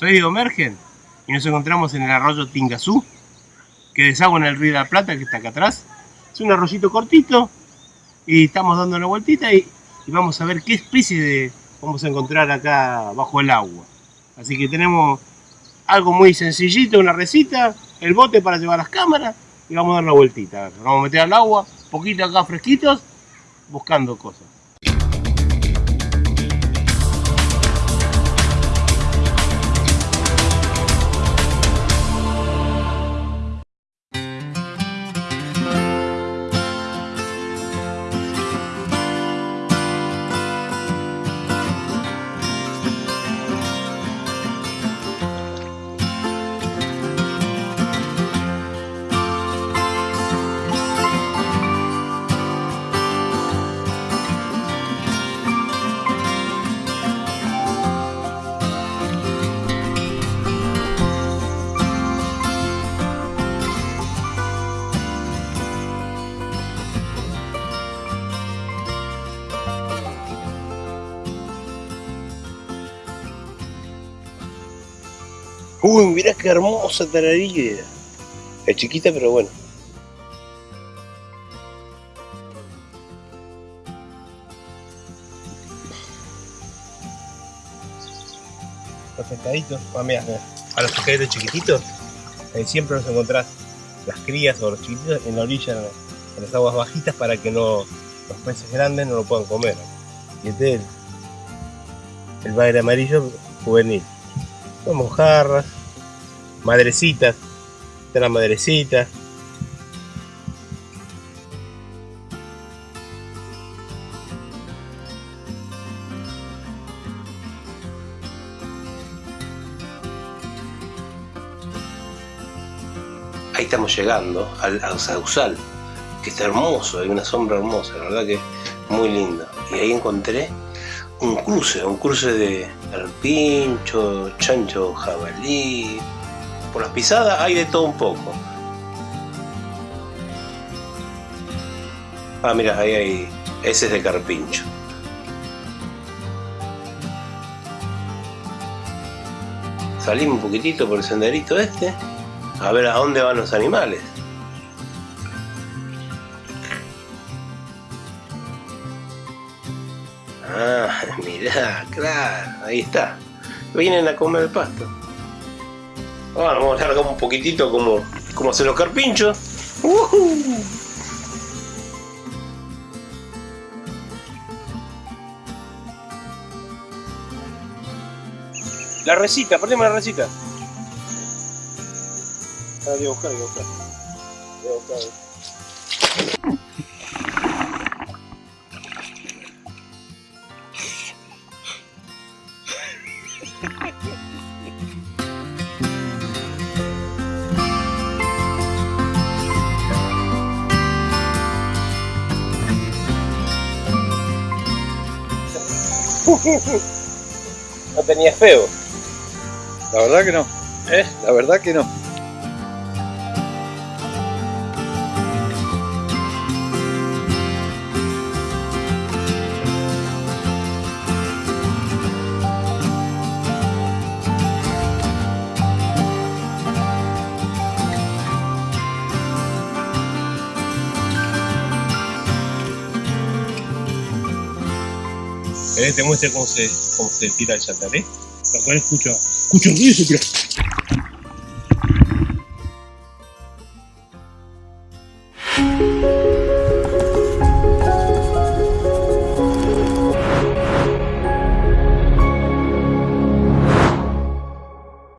Soy Diego Mergen y nos encontramos en el arroyo Tingazú, que desagua en el río de la Plata, que está acá atrás. Es un arroyito cortito y estamos dando una vueltita y, vamos a ver qué especie vamos a encontrar acá bajo el agua. Así que tenemos algo muy sencillito, una recita, el bote para llevar las cámaras y vamos a dar la vueltita. vamos a meter al agua, poquito acá fresquitos, buscando cosas. Uy, mirá qué hermosa tararilla. Es chiquita, pero bueno. Los pescaditos, ah, mira, a los pescaditos chiquititos, eh, siempre los encontrás las crías o los chiquititos en la orilla, en las aguas bajitas, para que no los peces grandes no lo puedan comer. Y este es el, el bagre amarillo juvenil. Son mojarras, madrecitas, de la madrecita. Ahí estamos llegando al, al Sausal, que está hermoso, hay una sombra hermosa, la verdad que muy linda. Y ahí encontré un cruce, un cruce de pincho, chancho, jabalí, por las pisadas hay de todo un poco. Ah, mira, ahí hay... Ese es de carpincho. Salimos un poquitito por el senderito este. A ver a dónde van los animales. Ah, mirá, claro, ahí está. Vienen a comer el pasto. Bueno, vamos a hacer un poquitito como, como hacen los carpinchos. La recita, perdemos la recita. Ah, voy a buscar, voy a buscar. Voy a buscar. no tenía feo. La verdad que no. ¿Eh? La verdad que no. ¿Querés te muestre cómo se, cómo se tira el chantaré? Lo cual escucho, escucho ruido y